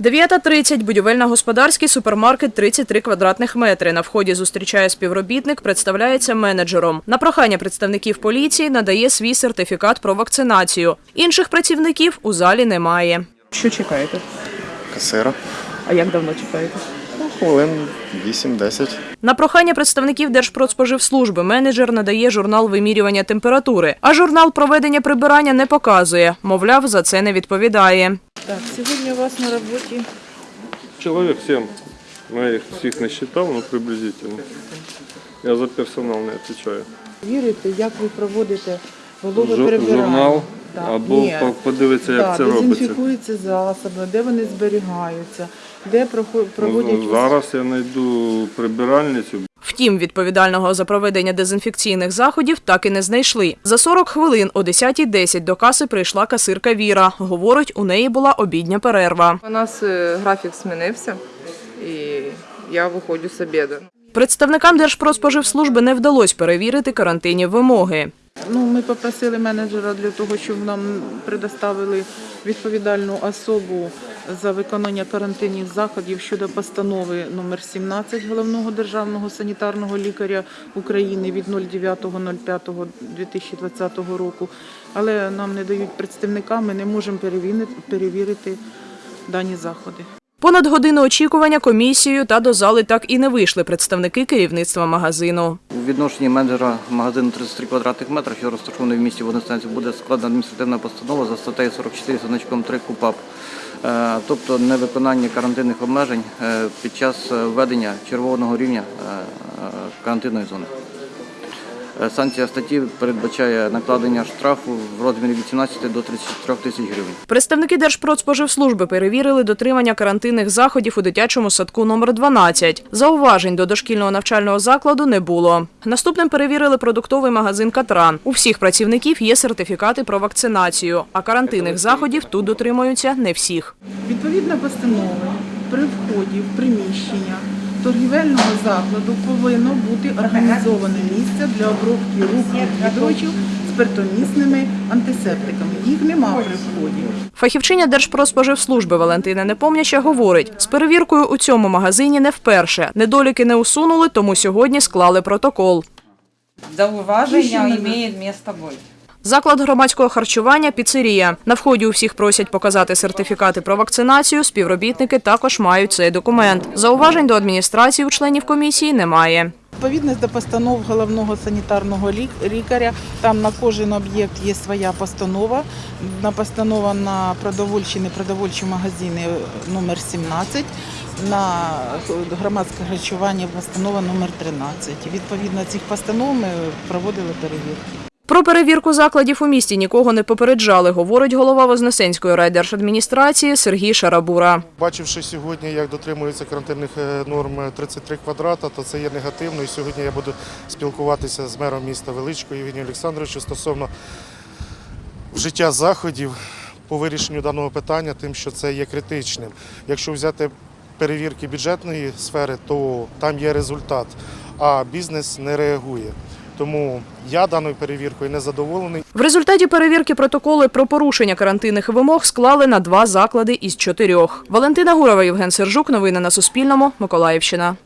9.30. Будівельно-господарський супермаркет 33 квадратних метри. На вході зустрічає співробітник, представляється менеджером. На прохання представників поліції надає свій сертифікат про вакцинацію. Інших працівників у залі немає. Що чекаєте? Касира. А як давно чекаєте? Ну, хвилин 8-10. На прохання представників Держпродспоживслужби менеджер надає журнал вимірювання температури, а журнал проведення прибирання не показує. Мовляв, за це не відповідає. Так, сьогодні у вас на роботі Человек 7. Ну, я их всех не считал, но приблизительно. Я за персонал не отвечаю. вірите, як ви проводите вологе Жу- прибирання. журнал Так. або Ні. по- подивитися, як Так, це робиться. Дезінфікуються засоби, де вони зберігаються, де прохо- проводять Ну, зараз я знайду прибиральницю. Втім, відповідального за проведення дезінфекційних заходів так і не знайшли. За 40 хвилин о 10.10 до каси прийшла касирка Віра. Говорить, у неї була обідня перерва. У нас е, графік змінився, і я виходжу з обіду. Представникам Держпродспоживслужби не вдалося перевірити карантинні вимоги. Ну, ми попросили менеджера для того, щоб нам предоставили відповідальну особу за виконання карантинних заходів щодо постанови номер 17 головного державного санітарного лікаря України від 09.05.2020 року. Але нам не дають представника, ми не можемо перевірити, дані заходи. Понад годину очікування комісією та до зали так і не вийшли представники керівництва магазину. У відношенні менеджера магазину 33 квадратних метри, що розташований в місті Водостанції, буде складена адміністративна постанова за статтею 44 з значком 3 КУПАП, Е, тобто невиконання карантинних обмежень е, під час е, введення червоного рівня карантинної зони. Е, Санкція статті передбачає накладення штрафу в розмірі від 17 до 33 тисяч гривень. Представники Держпродспоживслужби перевірили дотримання карантинних заходів у дитячому садку номер 12. Зауважень до дошкільного навчального закладу не було. Наступним перевірили продуктовий магазин Катран. У всіх працівників є сертифікати про вакцинацію, а карантинних заходів тут дотримуються не всіх. Відповідна постанова при вході в приміщення торгівельного закладу повинно бути організоване місце для обробки рук відвідувачів спиртомісними антисептиками. Їх нема при вході. Фахівчиня Держпродспоживслужби Валентина Непомняща говорить, з перевіркою у цьому магазині не вперше. Недоліки не усунули, тому сьогодні склали протокол. зауваження имеет место быть. Заклад громадського харчування піцерія. На вході у всіх просять показати сертифікати про вакцинацію. Співробітники також мають цей документ. Зауважень до адміністрації у членів комісії немає. Відповідність до постанов головного санітарного лікаря. Там на кожен об'єкт є своя постанова. На постанова на продовольчі, непродовольчі магазини номер 17. На громадське харчування постанова номер 13. Відповідно цих постанов ми проводили перевірку. Про перевірку закладів у місті нікого не попереджали, говорить голова Вознесенської райдержадміністрації Сергій Шарабура. Бачивши сьогодні, як дотримуються карантинних е, норм 33 квадрата, то це є негативно. І сьогодні я буду спілкуватися з мером міста Величко Євгенієм Олександровичем стосовно вжиття заходів по вирішенню даного питання, тим, що це є критичним. Якщо взяти перевірки бюджетної сфери, то там є результат, а бізнес не реагує. Тому я даною перевіркою не задоволений. В результаті перевірки протоколи про порушення карантинних вимог склали на два заклади із чотирьох. Валентина Гурова, Євген Сержук. Новини на Суспільному. Миколаївщина.